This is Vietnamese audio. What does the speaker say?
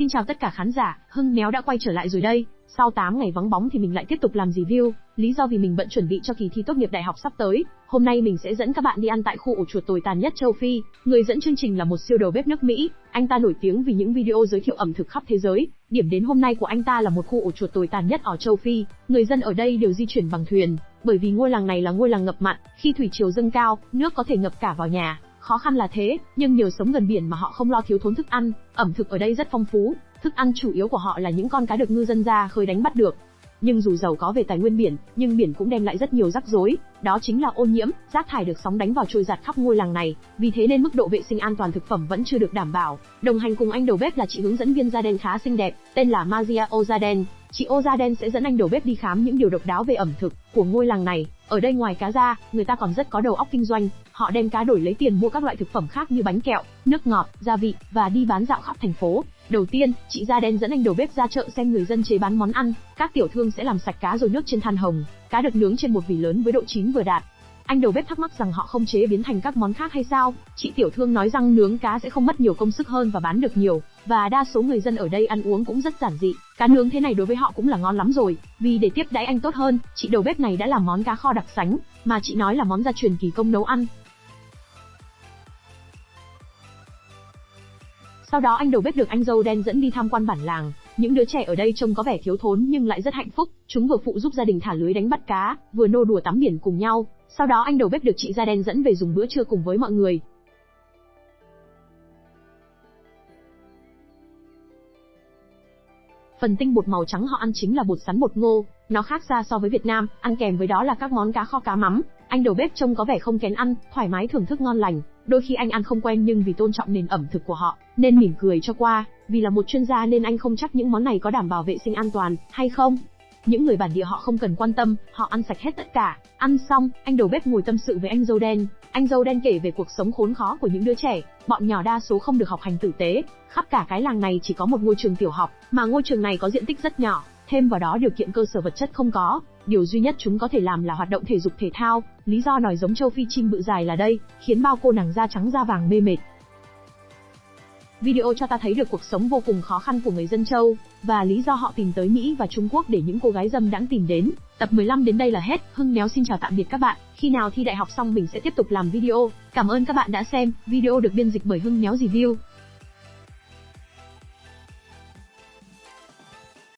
Xin chào tất cả khán giả, Hưng Méo đã quay trở lại rồi đây. Sau 8 ngày vắng bóng thì mình lại tiếp tục làm review, lý do vì mình bận chuẩn bị cho kỳ thi tốt nghiệp đại học sắp tới. Hôm nay mình sẽ dẫn các bạn đi ăn tại khu ổ chuột tồi tàn nhất châu Phi. Người dẫn chương trình là một siêu đầu bếp nước Mỹ, anh ta nổi tiếng vì những video giới thiệu ẩm thực khắp thế giới. Điểm đến hôm nay của anh ta là một khu ổ chuột tồi tàn nhất ở châu Phi. Người dân ở đây đều di chuyển bằng thuyền, bởi vì ngôi làng này là ngôi làng ngập mặn, khi thủy triều dâng cao, nước có thể ngập cả vào nhà. Khó khăn là thế, nhưng nhờ sống gần biển mà họ không lo thiếu thốn thức ăn, ẩm thực ở đây rất phong phú, thức ăn chủ yếu của họ là những con cá được ngư dân ra khơi đánh bắt được. Nhưng dù giàu có về tài nguyên biển, nhưng biển cũng đem lại rất nhiều rắc rối, đó chính là ô nhiễm, rác thải được sóng đánh vào trôi giạt khắp ngôi làng này, vì thế nên mức độ vệ sinh an toàn thực phẩm vẫn chưa được đảm bảo. Đồng hành cùng anh đầu bếp là chị hướng dẫn viên Jaden khá xinh đẹp, tên là Maria Ozaden. Chị Ozaden sẽ dẫn anh đầu bếp đi khám những điều độc đáo về ẩm thực của ngôi làng này. Ở đây ngoài cá ra, người ta còn rất có đầu óc kinh doanh, họ đem cá đổi lấy tiền mua các loại thực phẩm khác như bánh kẹo, nước ngọt, gia vị và đi bán dạo khắp thành phố. Đầu tiên, chị da đen dẫn anh đầu bếp ra chợ xem người dân chế bán món ăn, các tiểu thương sẽ làm sạch cá rồi nước trên than hồng, cá được nướng trên một vỉ lớn với độ chín vừa đạt. Anh đầu bếp thắc mắc rằng họ không chế biến thành các món khác hay sao? Chị tiểu thương nói rằng nướng cá sẽ không mất nhiều công sức hơn và bán được nhiều, và đa số người dân ở đây ăn uống cũng rất giản dị. Cá nướng thế này đối với họ cũng là ngon lắm rồi, vì để tiếp đãi anh tốt hơn, chị đầu bếp này đã làm món cá kho đặc sánh, mà chị nói là món gia truyền kỳ công nấu ăn. Sau đó anh đầu bếp được anh dâu đen dẫn đi tham quan bản làng. Những đứa trẻ ở đây trông có vẻ thiếu thốn nhưng lại rất hạnh phúc. Chúng vừa phụ giúp gia đình thả lưới đánh bắt cá, vừa nô đùa tắm biển cùng nhau. Sau đó anh đầu bếp được chị da đen dẫn về dùng bữa trưa cùng với mọi người. Phần tinh bột màu trắng họ ăn chính là bột sắn bột ngô, nó khác xa so với Việt Nam, ăn kèm với đó là các món cá kho cá mắm. Anh đầu bếp trông có vẻ không kén ăn, thoải mái thưởng thức ngon lành. Đôi khi anh ăn không quen nhưng vì tôn trọng nền ẩm thực của họ, nên mỉm cười cho qua. Vì là một chuyên gia nên anh không chắc những món này có đảm bảo vệ sinh an toàn hay không. Những người bản địa họ không cần quan tâm, họ ăn sạch hết tất cả. Ăn xong, anh đầu bếp ngồi tâm sự với anh dâu đen. Anh dâu đen kể về cuộc sống khốn khó của những đứa trẻ, bọn nhỏ đa số không được học hành tử tế. Khắp cả cái làng này chỉ có một ngôi trường tiểu học, mà ngôi trường này có diện tích rất nhỏ, thêm vào đó điều kiện cơ sở vật chất không có, điều duy nhất chúng có thể làm là hoạt động thể dục thể thao, lý do nòi giống châu Phi chim bự dài là đây, khiến bao cô nàng da trắng da vàng mê mệt. Video cho ta thấy được cuộc sống vô cùng khó khăn của người dân châu, và lý do họ tìm tới Mỹ và Trung Quốc để những cô gái dâm đãng tìm đến. Tập 15 đến đây là hết, Hưng Néo xin chào tạm biệt các bạn, khi nào thi đại học xong mình sẽ tiếp tục làm video. Cảm ơn các bạn đã xem, video được biên dịch bởi Hưng Néo Review.